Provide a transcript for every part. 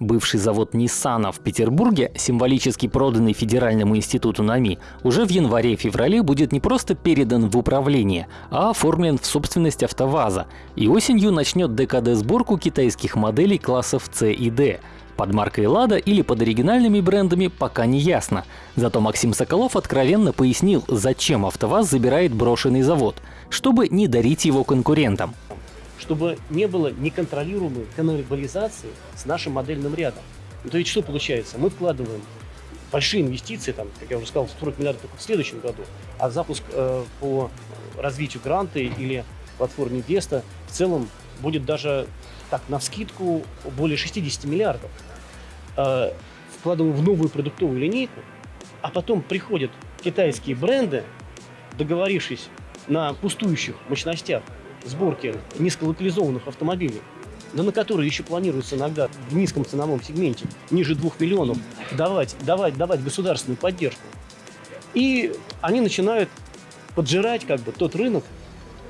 Бывший завод Ниссана в Петербурге, символически проданный Федеральному институту НАМИ, уже в январе-феврале будет не просто передан в управление, а оформлен в собственность АвтоВАЗа и осенью начнет ДКД-сборку китайских моделей классов C и D. Под маркой «Лада» или под оригинальными брендами пока не ясно. Зато Максим Соколов откровенно пояснил, зачем АвтоВАЗ забирает брошенный завод, чтобы не дарить его конкурентам чтобы не было неконтролируемой каннибализации с нашим модельным рядом. Ну, то есть что получается? Мы вкладываем большие инвестиции, там, как я уже сказал, 40 миллиардов только в следующем году, а запуск э, по развитию гранты или платформе Веста в целом будет даже так, на вскидку более 60 миллиардов. Э, вкладываем в новую продуктовую линейку, а потом приходят китайские бренды, договорившись на пустующих мощностях, сборки низколокализованных автомобилей, да на которые еще планируется иногда в низком ценовом сегменте, ниже 2 миллионов, давать, давать, давать государственную поддержку. И они начинают поджирать как бы тот рынок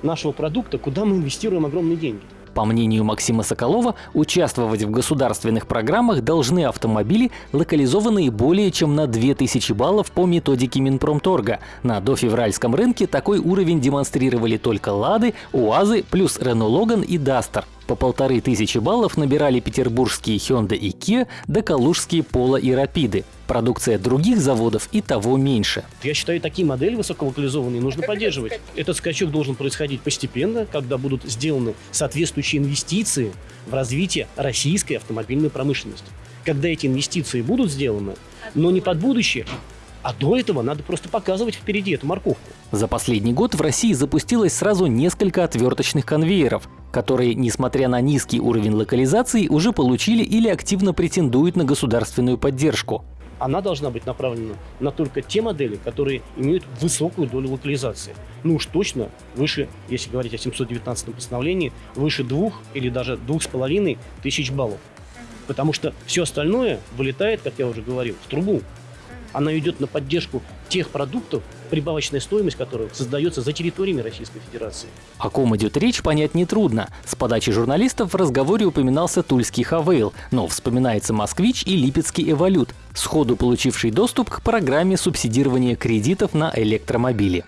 нашего продукта, куда мы инвестируем огромные деньги. По мнению Максима Соколова, участвовать в государственных программах должны автомобили, локализованные более чем на 2000 баллов по методике Минпромторга. На дофевральском рынке такой уровень демонстрировали только «Лады», «УАЗы» плюс «Рено Логан» и «Дастер». По полторы тысячи баллов набирали петербургские Hyundai и Kia, да калужские Polo и Рапиды. Продукция других заводов и того меньше. Я считаю, такие модели высоколокализованные нужно поддерживать. Этот скачок должен происходить постепенно, когда будут сделаны соответствующие инвестиции в развитие российской автомобильной промышленности. Когда эти инвестиции будут сделаны, но не под будущее, а до этого надо просто показывать впереди эту морковку. За последний год в России запустилось сразу несколько отверточных конвейеров, которые, несмотря на низкий уровень локализации, уже получили или активно претендуют на государственную поддержку. Она должна быть направлена на только те модели, которые имеют высокую долю локализации. Ну уж точно выше, если говорить о 719 постановлении, выше двух или даже двух с половиной тысяч баллов. Потому что все остальное вылетает, как я уже говорил, в трубу она идет на поддержку тех продуктов, прибавочная стоимость которых создается за территориями Российской Федерации. О ком идет речь, понять нетрудно. С подачи журналистов в разговоре упоминался тульский Хавейл, но вспоминается москвич и липецкий Эволют, сходу получивший доступ к программе субсидирования кредитов на электромобили.